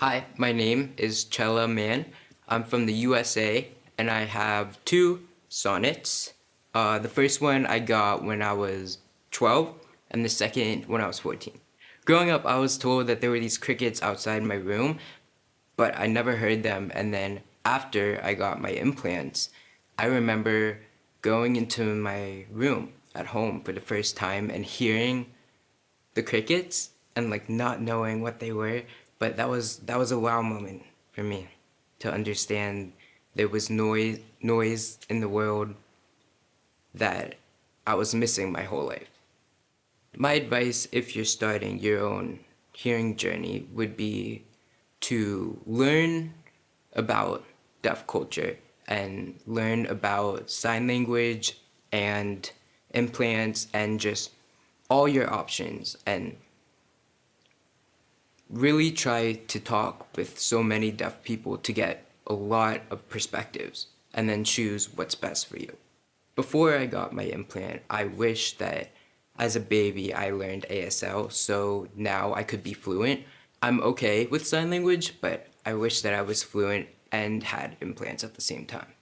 Hi, my name is Chella Man. I'm from the USA and I have two sonnets. Uh, the first one I got when I was 12 and the second when I was 14. Growing up, I was told that there were these crickets outside my room, but I never heard them. And then after I got my implants, I remember going into my room at home for the first time and hearing the crickets and like not knowing what they were. But that was that was a wow moment for me to understand there was noise noise in the world that I was missing my whole life. My advice if you're starting your own hearing journey would be to learn about deaf culture and learn about sign language and implants and just all your options and really try to talk with so many deaf people to get a lot of perspectives and then choose what's best for you. Before I got my implant, I wish that as a baby I learned ASL so now I could be fluent. I'm okay with sign language, but I wish that I was fluent and had implants at the same time.